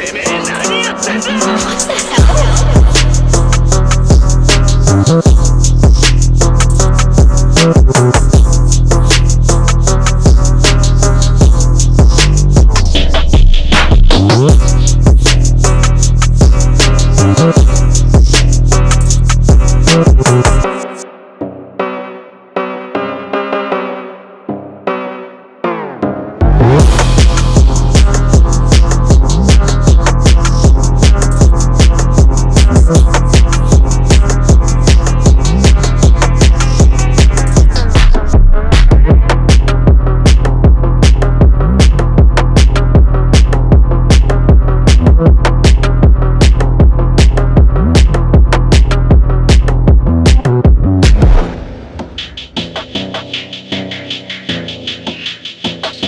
てめえ何やってんだ。